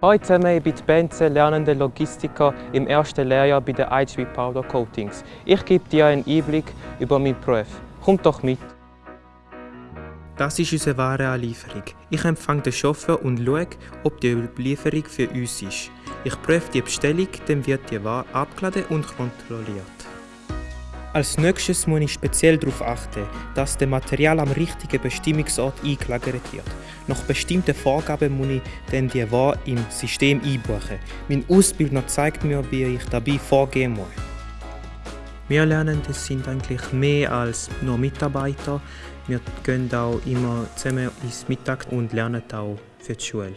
Heute ich bin Benze, lernende Logistiker im ersten Lehrjahr bei den IHB Powder Coatings. Ich gebe dir einen Einblick über meinen Beruf. Komm doch mit! Das ist unsere Warenanlieferung. Ich empfange den Chauffeur und schaue, ob die Überlieferung für uns ist. Ich prüfe die Bestellung, dann wird die Ware abgeladen und kontrolliert. Als nächstes muss ich speziell darauf achten, dass das Material am richtigen Bestimmungsort eingelagert wird. Nach bestimmten Vorgaben muss ich dann die Ware im System einbuchen. Mein Ausbildner zeigt mir, wie ich dabei vorgehen muss. Wir Lernenden sind eigentlich mehr als nur Mitarbeiter. Wir gehen auch immer zusammen ins Mittag und lernen auch für die Schule.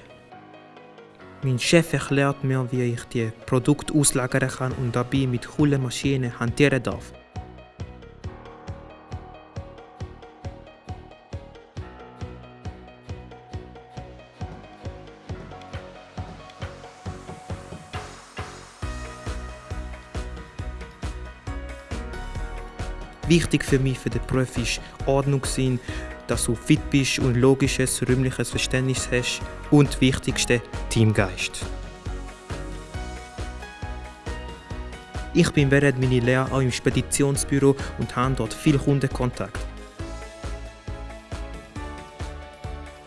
Mein Chef erklärt mir, wie ich die Produkte auslagern kann und dabei mit coolen Maschinen hantieren darf. Wichtig für mich für den Beruf ist Ordnung sein, dass du fit bist und logisches, räumliches Verständnis hast und Wichtigste, Teamgeist. Ich bin während meiner Lehre auch im Speditionsbüro und habe dort viel Kundenkontakt.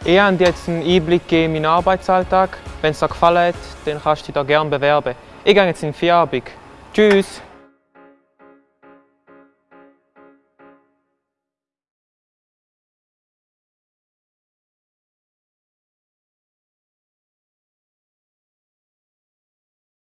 Ich habe jetzt einen Einblick in meinen Arbeitsalltag. Wenn es dir gefallen hat, dann kannst du dich da gerne bewerben. Ich gehe jetzt in die Feierabend. Tschüss!